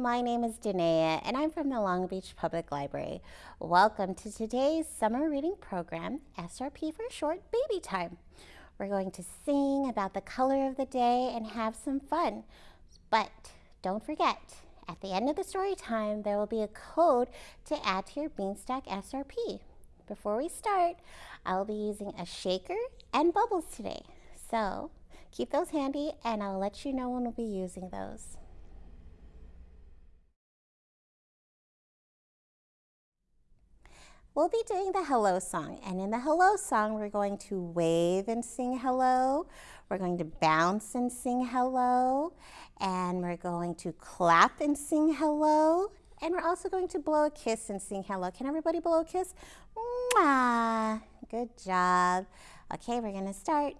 my name is Danae and I'm from the Long Beach Public Library. Welcome to today's summer reading program, SRP for short, Baby Time. We're going to sing about the color of the day and have some fun. But don't forget, at the end of the story time, there will be a code to add to your Beanstack SRP. Before we start, I'll be using a shaker and bubbles today. So keep those handy and I'll let you know when we'll be using those. We'll be doing the hello song and in the hello song we're going to wave and sing hello. We're going to bounce and sing hello and we're going to clap and sing hello and we're also going to blow a kiss and sing hello. Can everybody blow a kiss? Mwah! Good job. Okay, we're going to start.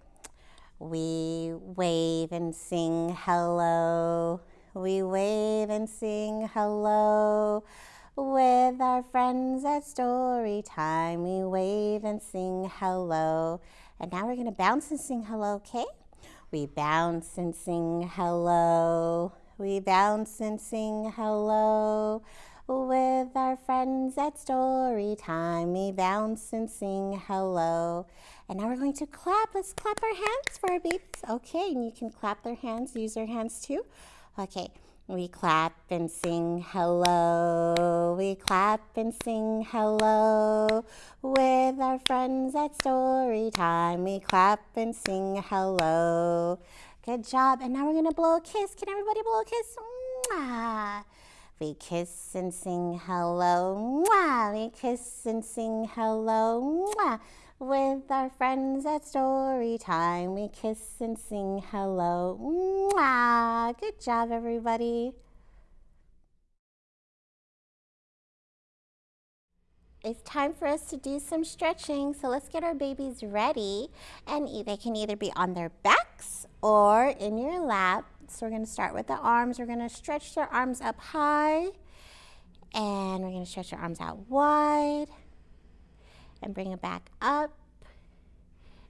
We wave and sing hello. We wave and sing hello. With our friends at story time, we wave and sing hello. And now we're going to bounce and sing hello, okay? We bounce and sing hello. We bounce and sing hello. With our friends at story time, we bounce and sing hello. And now we're going to clap. Let's clap our hands for our babies. Okay, and you can clap their hands, use their hands too. Okay. We clap and sing hello. We clap and sing hello. With our friends at story time, we clap and sing hello. Good job. And now we're going to blow a kiss. Can everybody blow a kiss? Mwah. We kiss and sing hello. Mwah. We kiss and sing hello. Mwah. With our friends at story time, we kiss and sing hello. Mwah! Good job, everybody. It's time for us to do some stretching, so let's get our babies ready. And they can either be on their backs or in your lap. So we're going to start with the arms. We're going to stretch their arms up high. And we're going to stretch our arms out wide and bring it back up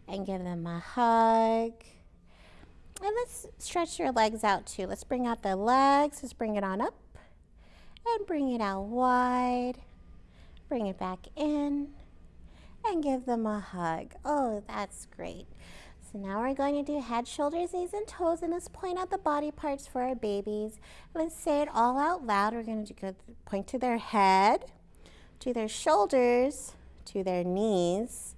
and give them a hug. And let's stretch your legs out too. Let's bring out the legs. Let's bring it on up and bring it out wide. Bring it back in and give them a hug. Oh, that's great. So now we're going to do head, shoulders, knees, and toes, and let's point out the body parts for our babies. Let's say it all out loud. We're going to point to their head, to their shoulders, to their knees,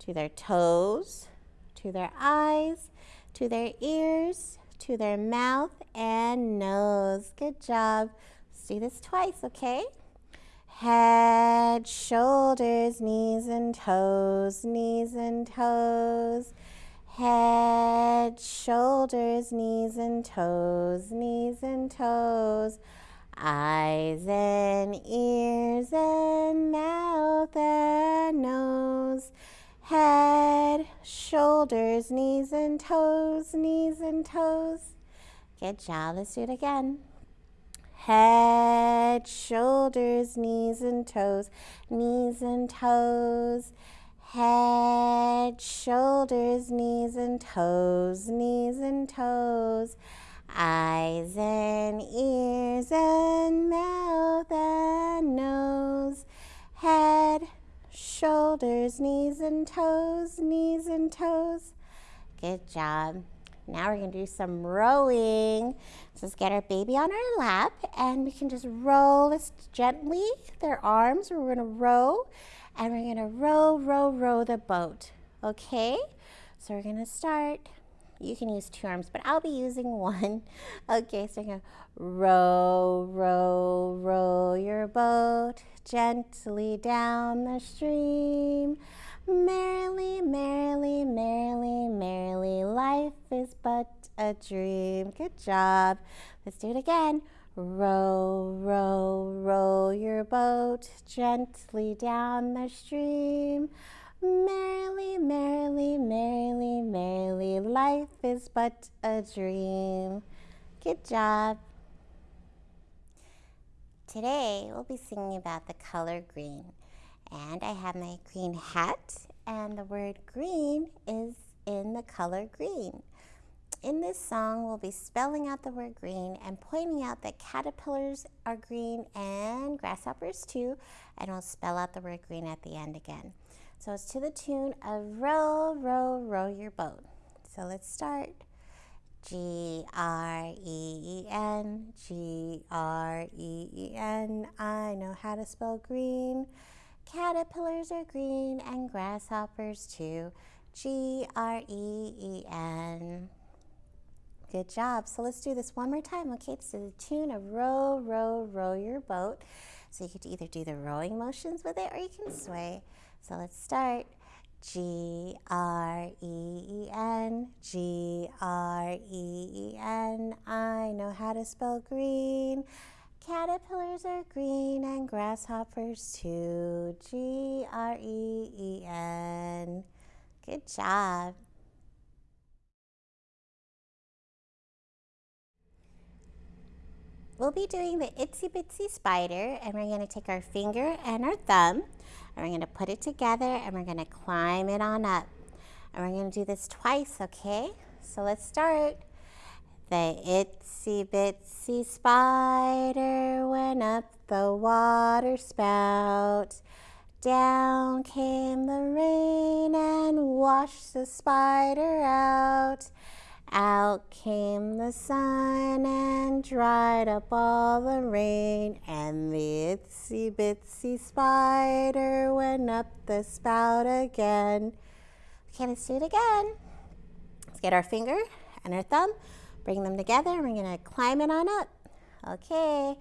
to their toes, to their eyes, to their ears, to their mouth and nose. Good job. Let's do this twice, okay? Head, shoulders, knees and toes, knees and toes. Head, shoulders, knees and toes, knees and toes eyes and ears and mouth and nose, head, shoulders, knees and toes, knees and toes. Good job. Let's do it again. Head, shoulders, knees and toes, knees and toes. Head, shoulders, knees and toes, knees and toes eyes and ears and mouth and nose, head, shoulders, knees and toes, knees and toes. Good job. Now we're to do some rowing. Let's get our baby on our lap and we can just roll this gently, their arms. We're to row and we're to row, row, row the boat. Okay? So we're to start you can use two arms, but I'll be using one. Okay, so going to row, row, row your boat gently down the stream. Merrily, merrily, merrily, merrily, life is but a dream. Good job. Let's do it again. Row, row, row your boat gently down the stream. Life is but a dream. Good job. Today we'll be singing about the color green. And I have my green hat and the word green is in the color green. in this song, we'll be spelling out the word green and pointing out that caterpillars are green and grasshoppers too, and we'll spell out the word green at the end again. So it's to the tune of row, row, row your boat. So let's start. G R E E N, G R E E N. I know how to spell green. Caterpillars are green and grasshoppers too. G R E E N. Good job. So let's do this one more time, okay? To the tune of row, row, row your boat. So you could either do the rowing motions with it or you can sway. So let's start. G R E E N, G R E E N. I know how to spell green. Caterpillars are green and grasshoppers too. G R E E N. Good job. We'll be doing the itsy bitsy spider and we're going to take our finger and our thumb and we're going to put it together and we're going to climb it on up. And we're going to do this twice, okay? So let's start. The itsy bitsy spider went up the water spout. Down came the rain and washed the spider out. Out came the sun and dried up all the rain, and the itsy bitsy spider went up the spout again. Okay, let's do it again. Let's get our finger and our thumb, bring them together, and we're gonna climb it on up. Okay,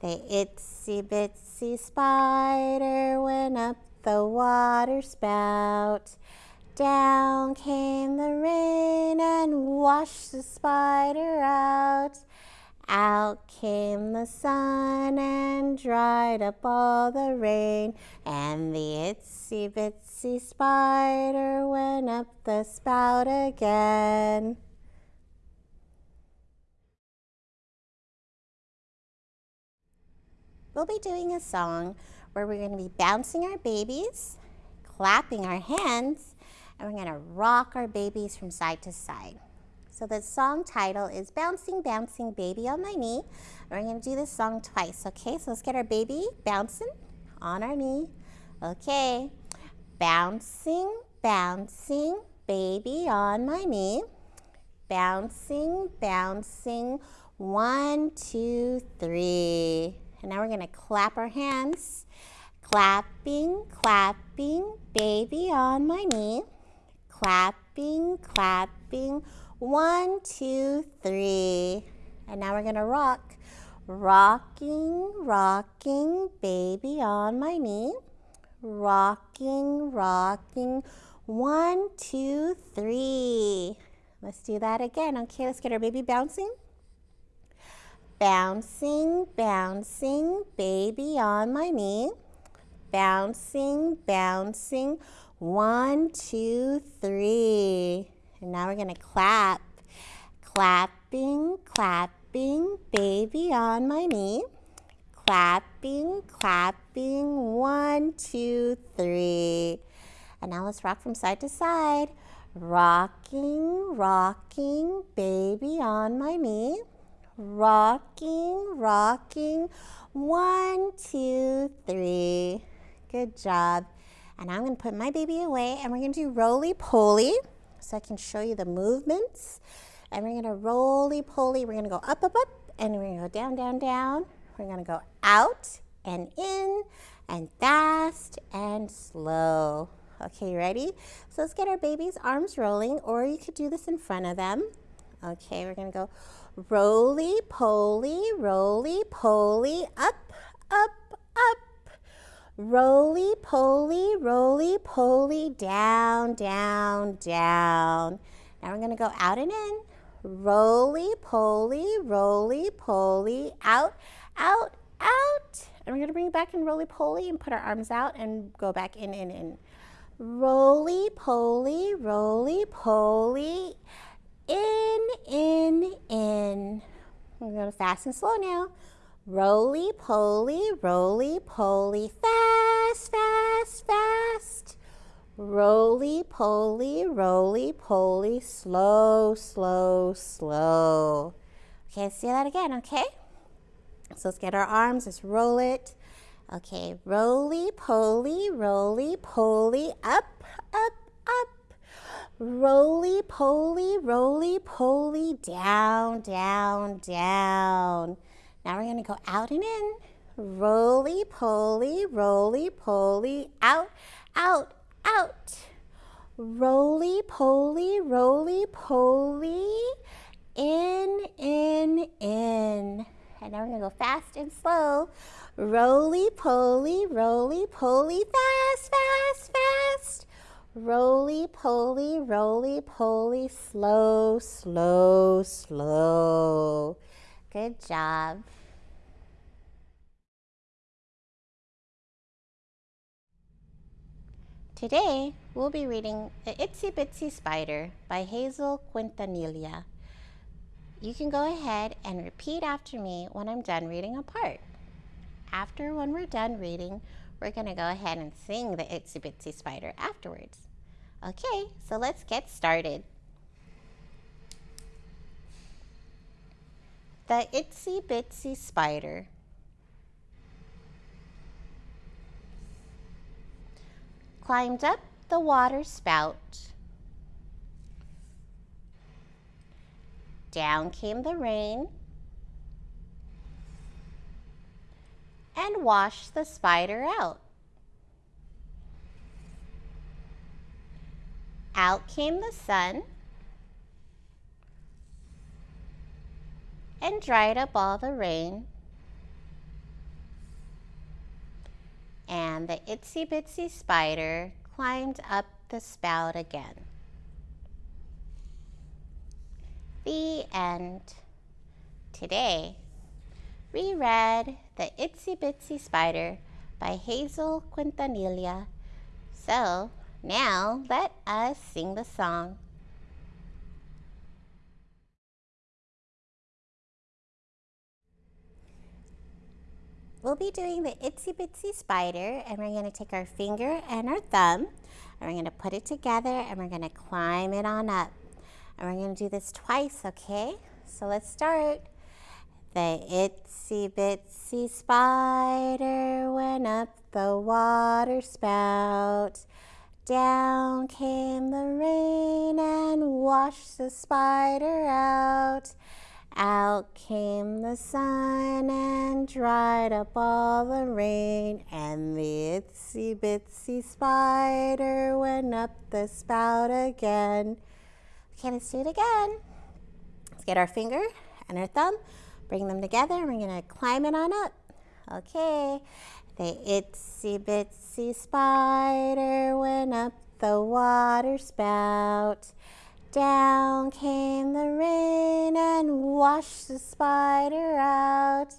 the itsy bitsy spider went up the water spout. Down came the rain and washed the spider out. Out came the sun and dried up all the rain, and the itsy bitsy spider went up the spout again. We'll be doing a song where we're going to be bouncing our babies, clapping our hands, and we're going to rock our babies from side to side. So the song title is Bouncing, Bouncing Baby on My Knee. We're going to do this song twice, okay? So let's get our baby bouncing on our knee. Okay. Bouncing, bouncing, baby on my knee. Bouncing, bouncing, one, two, three. And now we're going to clap our hands. Clapping, clapping, baby on my knee clapping, clapping. One, two, three. And now we're going to rock. Rocking, rocking, baby on my knee. Rocking, rocking. One, two, three. Let's do that again. Okay, let's get our baby bouncing. Bouncing, bouncing, baby on my knee. Bouncing, bouncing. One, two, three. And now we're going to clap. Clapping, clapping, baby on my knee. Clapping, clapping, one, two, three. And now let's rock from side to side. Rocking, rocking, baby on my knee. Rocking, rocking, one, two, three. Good job. And I'm to put my baby away and we're to do roly-poly so I can show you the movements. And we're to roly-poly. We're to go up, up, up, and we're to go down, down, down. We're to go out and in and fast and slow. Okay, ready? So let's get our baby's arms rolling, or you could do this in front of them. Okay, we're to go roly-poly, roly-poly, up, up, up, Roly poly, roly poly, down, down, down. Now we're going to go out and in. Roly poly, roly poly, out, out, out. And we're going to bring it back in roly poly and put our arms out and go back in, in, in. Roly poly, roly poly, in, in, in. We're going to fast and slow now. Roly poly, roly poly, fast, fast, fast. Roly poly, roly poly, slow, slow, slow. Okay, let's do that again, okay? So let's get our arms, let's roll it. Okay, roly poly, roly poly, up, up, up. Roly poly, roly poly, down, down, down. Now we're gonna go out and in. Roly poly, roly poly, out, out, out. Roly poly, roly poly, in, in, in. And now we're gonna go fast and slow. Roly poly, roly poly, fast, fast, fast. Roly poly, roly poly, slow, slow, slow. Good job. Today, we'll be reading The Itsy Bitsy Spider by Hazel Quintanilla. You can go ahead and repeat after me when I'm done reading a part. After when we're done reading, we're going to go ahead and sing the Itsy Bitsy Spider afterwards. Okay, so let's get started. The Itsy Bitsy Spider climbed up the water spout. Down came the rain and washed the spider out. Out came the sun and dried up all the rain. and the itsy bitsy spider climbed up the spout again. The end. Today, we read The Itsy Bitsy Spider by Hazel Quintanilla. So, now let us sing the song. We'll be doing the itsy bitsy spider and we're going to take our finger and our thumb and we're going to put it together and we're going to climb it on up. And we're going to do this twice, okay? So let's start. The itsy bitsy spider went up the water spout. Down came the rain and washed the spider out. Out came the sun and dried up all the rain, and the itsy bitsy spider went up the spout again. Okay, let's do it again. Let's get our finger and our thumb, bring them together, and we're gonna climb it on up. Okay, the itsy bitsy spider went up the water spout. Down came the rain and washed the spider out.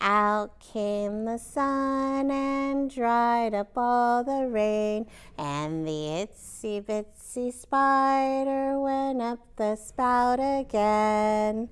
Out came the sun and dried up all the rain, and the itsy bitsy spider went up the spout again.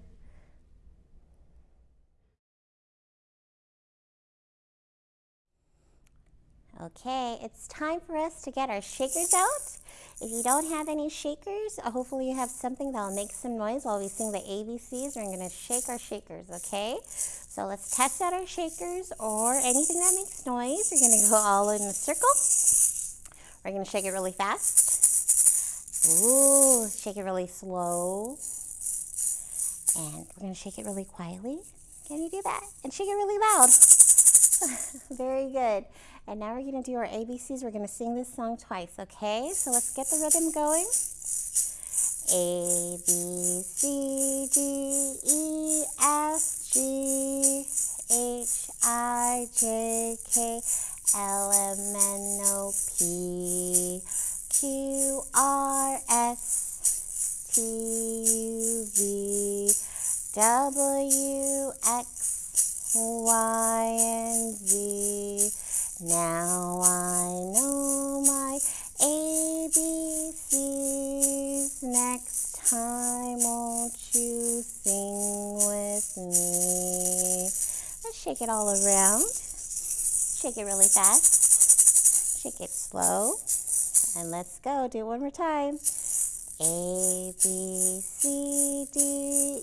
Okay, it's time for us to get our shakers out. If you don't have any shakers, uh, hopefully you have something that will make some noise while we sing the ABCs. We're going to shake our shakers, okay? So let's test out our shakers or anything that makes noise. We're going to go all in a circle. We're going to shake it really fast. Ooh, shake it really slow. And we're going to shake it really quietly. Can you do that? And shake it really loud. Very good. And now we're going to do our ABCs. We're going to sing this song twice, okay? So let's get the rhythm going. A, B, C, D, E, F, G, H, I, J, K, L, M, N, O, P, Q, R, S, T, U, V, W, X, Y, and Z. Now I know my ABCs. Next time, won't you sing with me? Let's shake it all around. Shake it really fast. Shake it slow. And let's go. Do it one more time. A, B, C, D,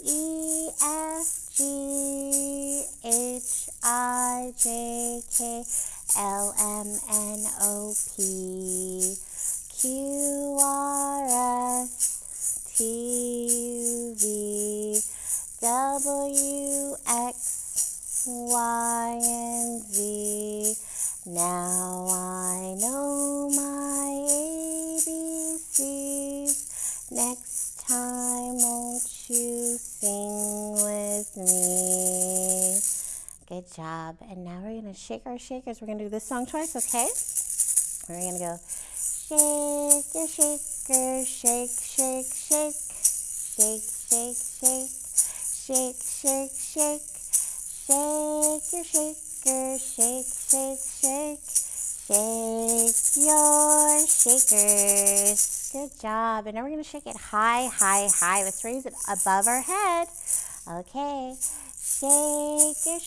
E, F, G, H, I, J, K, L, M, N, O, P, Q, R, S, T, U, V, W, X, Y, and Z. Now I know my ABCs. Next time, won't you sing Good job. And now we're going to shake our shakers. We're going to do this song twice, okay? We're going to go shake your shaker, shake, shake, shake, shake, shake, shake, shake, shake, shake, shake your shaker, shake, shake, shake, shake your shakers. Good job. And now we're going to shake it high, high, high. Let's raise it above our head. Okay. Shake your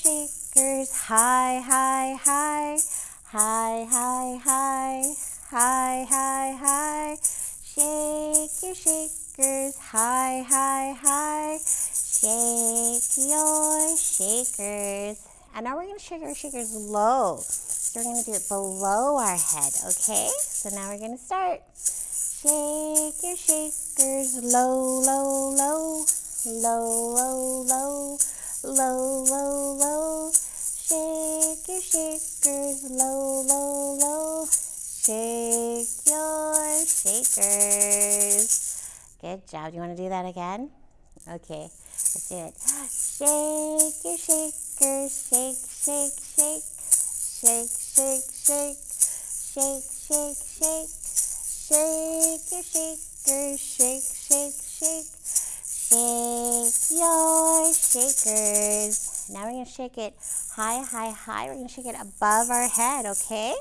shakers high, high, high, high, high, high, high, high, high. Shake your shakers high, high, high. Shake your shakers. And now we're going to shake our shakers low. So we're going to do it below our head, okay? So now we're going to start. Shake your shakers low, low, low, low, low, low, low, low, low. Shake your shakers low, low, low. Shake your shakers. Good job. Do you want to do that again? Okay, let's do it. Shake your shakers. Shake, shake, shake. Shake, shake, shake. Shake, shake, shake. Shake your shakers. Shake, shake, shake. Shake your shakers. Now we're going to shake it high, high, high. We're going to shake it above our head, okay?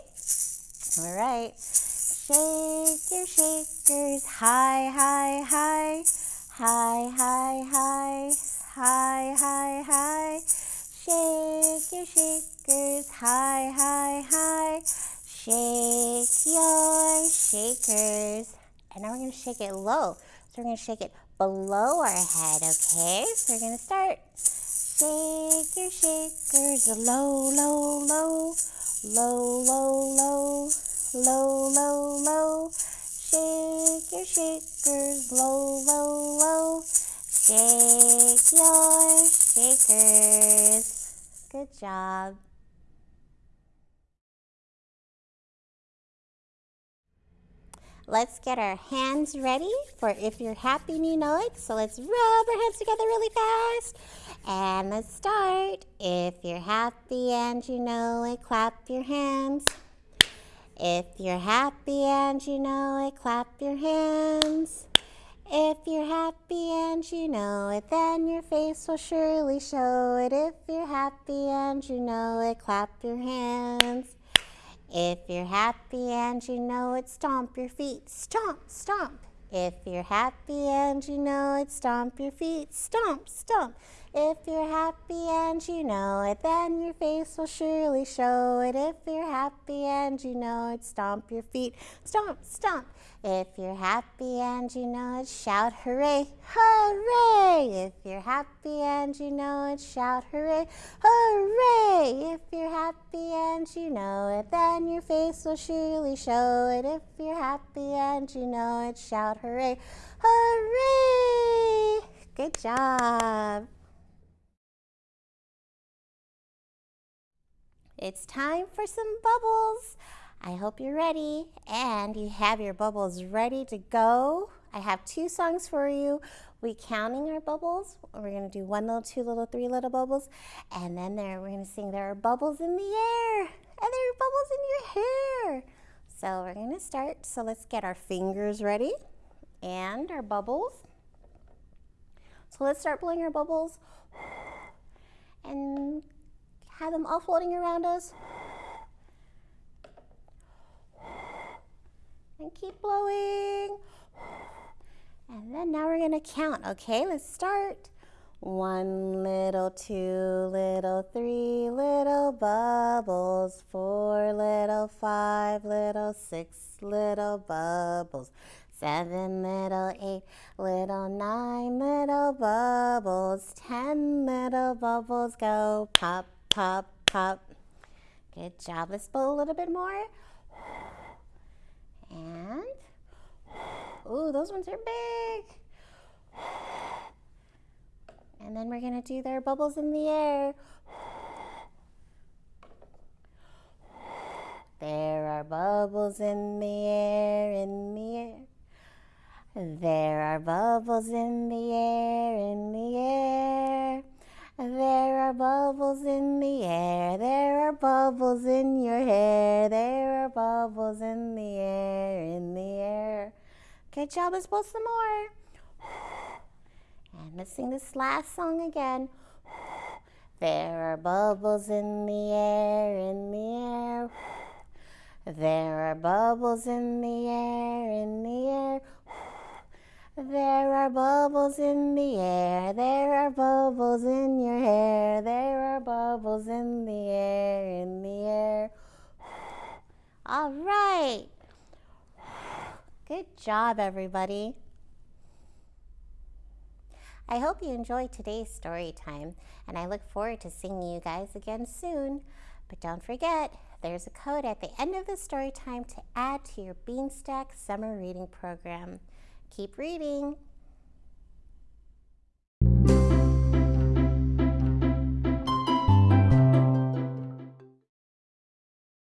All right. Shake your shakers high, high, high. High, high, high. High, high, high. Shake your shakers high, high, high. Shake your shakers. And now we're going to shake it low. So we're going to shake it below our head, okay? So we're going to start. Shake your shakers low, low, low. Low, low, low. Low, low, low. Shake your shakers low, low, low. Shake your shakers. Good job. Let's get our hands ready for if you're happy you know it. So let's rub our hands together really fast. And let's start. If you're happy and you know it, clap your hands. If you're happy and you know it, clap your hands. If you're happy and you know it, then your face will surely show it. If you're happy and you know it, clap your hands. If you're happy and you know it, stomp your feet. Stomp, stomp. If you're happy and you know it, stomp your feet. Stomp, stomp. If you're happy and you know it, then your face will surely show it. If you're happy and you know it, stomp your feet. Stomp, stomp. If you're happy and you know it, shout hooray, hooray. If you're happy and you know it, shout hooray, hooray. If you're happy and you know it, then your face will surely show it. If you're happy and you know it, shout hooray, hooray. Good job. It's time for some bubbles. I hope you're ready and you have your bubbles ready to go. I have two songs for you. We counting our bubbles. We're going to do one little, two little, three little bubbles. And then there, we're to sing there are bubbles in the air and there are bubbles in your hair. So we're going to start. So let's get our fingers ready and our bubbles. So let's start blowing our bubbles and have them all floating around us. And keep blowing. And then now we're to count, okay? Let's start. One little, two little, three little bubbles, four little, five little, six little bubbles, seven little, eight little, nine little bubbles, ten little bubbles go pop, pop, pop. Good job. Let's blow a little bit more. And, ooh, those ones are big. And then we're going to do their bubbles in the air. There are bubbles in the air, in the air. There are bubbles in the air, in the air. There are bubbles in the air. There are bubbles in your hair. There are bubbles in the air, in the air. Good job. Let's blow some more. And let's sing this last song again. There are bubbles in the air, in the air. There are bubbles in the air, in the air. There are bubbles in the air, there are bubbles in your hair, there are bubbles in the air, in the air. All right. Good job, everybody. I hope you enjoyed today's story time, and I look forward to seeing you guys again soon. But don't forget, there's a code at the end of the story time to add to your Beanstack summer reading program. Keep reading.